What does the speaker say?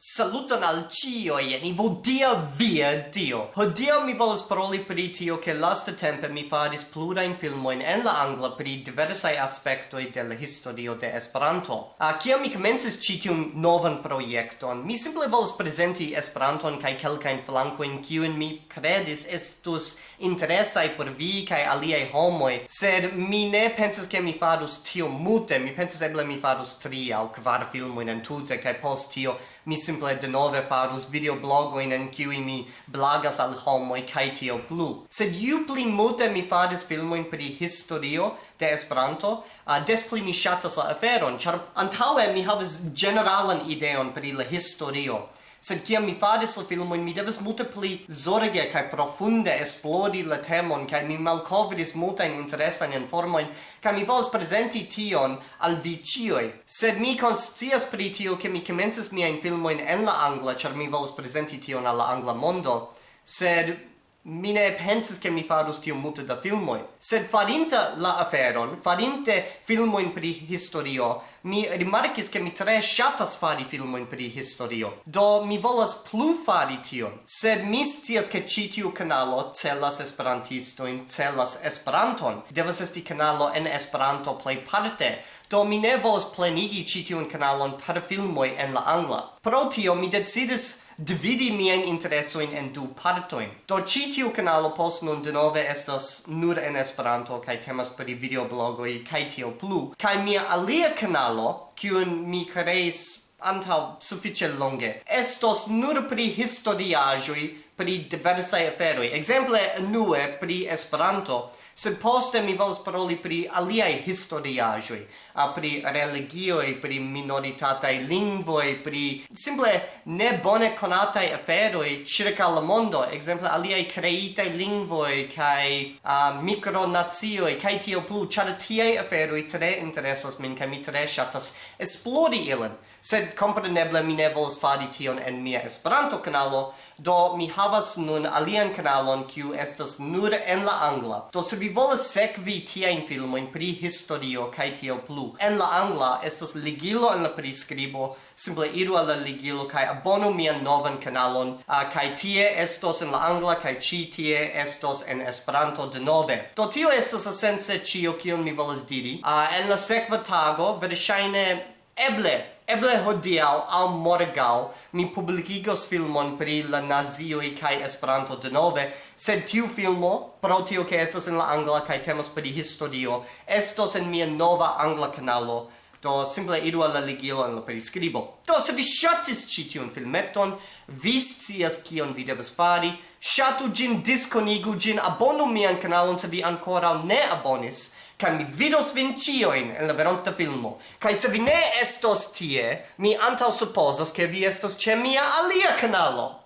Saluton al cio, jeni vodia via dio! Hodio mi volas paroli pri tio che lasta tempe mi faris plurain filmoin en la angla pri diversai aspectoi de la historio de Esperanto. A kia mi comences citium novan proiecton, mi simple volas presenti Esperanton cae quelcain flancoin cion mi credis estus interesai por vi kai aliei homoi, sed mi ne penses che mi farus tio mute, mi penses eble mi farus tri au kvar filmoin en tute, kai post tio mi simple denove farus videoblogoin en kiui mi blagas al homo kaj tio plu. Sed ju pli multe mi faris filmojn pri historio de Esperanto, uh, des pli mi ŝatas la aferon, ĉar antaŭe mi havis ĝeneralan ideon pri la historio sed kiam mi faris la filmojn mi devas multe pli zorge kaj profunde esplori la temon kaj mi malkovris multajn interesajn informojn kaj mi volas prezenti tion al vi ĉiuj. Sed mi konscias pri tio ke mi komencis miajn filmojn en la angla ĉar mi volas prezenti tion al la angla mondo. Sed mi ne pensis che mi farus tio multe da filmoi. Sed farinta la aferon, farinte filmoin pri historio, mi rimarcis che mi tre shatas fari filmoin pri historio. Do mi volas plu fari tion. Sed mi stias che ci tiu canalo celas esperantistoin, celas esperanton. Devas esti canalo en esperanto plei parte, do mi ne volas plenigi ci tiun canalon per filmoi en la angla. Pro tio mi decidis dividi mien interesoin en du partoin. Do ci tiu canalo post nun denove estas nur en Esperanto, kai temas per i kaj kai tio plu. Kai mia alia canalo, kiun mi creis antau suffice longe, estos nur pri historiajoi pri diversae aferoi. Exemple, nue pri Esperanto, sed poste mi volas paroli pri aliaj a pri religioi, pri minoritataj lingvoj, pri simple ne bone konataj aferoj ĉirkaŭ la mondo, exemple aliaj kreitaj lingvoj kaj uh, mikronacioj kaj tio plu, ĉar tiei aferoi tre interesas min kaj mi tre ŝatas esplori ilin. Sed compreneble mi ne volas fadi tion en mia Esperanto kanalo, do mi havas havas nun alian kanalon kiu estas nur en la angla. Do se vi volas sekvi tiajn filmojn pri historio kaj tio plu. En la angla estas ligilo en la priskribo, simple iru al la ligilo kaj abonu mian novan kanalon uh, kaj tie estos en la angla kaj ĉi tie estos en Esperanto denove. Do tio estas esence ĉio kion mi volas diri. Uh, en la sekva tago verŝajne eble Eble hodiau au morgau ni publicigos filmon pri la nazioi kai Esperanto de nove, sed tiu filmo, pro tio che estas en la angla kai temas pri historio, estos en mia nova angla canalo, do simple idu alla ligilo en la prescribo. Do se vi shatis ci tiun filmeton, vi scias kion vi devas fari, shatu gin disconigu gin, abonu mian canalon se vi ancora ne abonis, kai mi vidos vin cioin en la veronta filmo. Kai se vi ne estos tie, mi antaŭ supozas ke vi estos ĉe mia alia kanalo.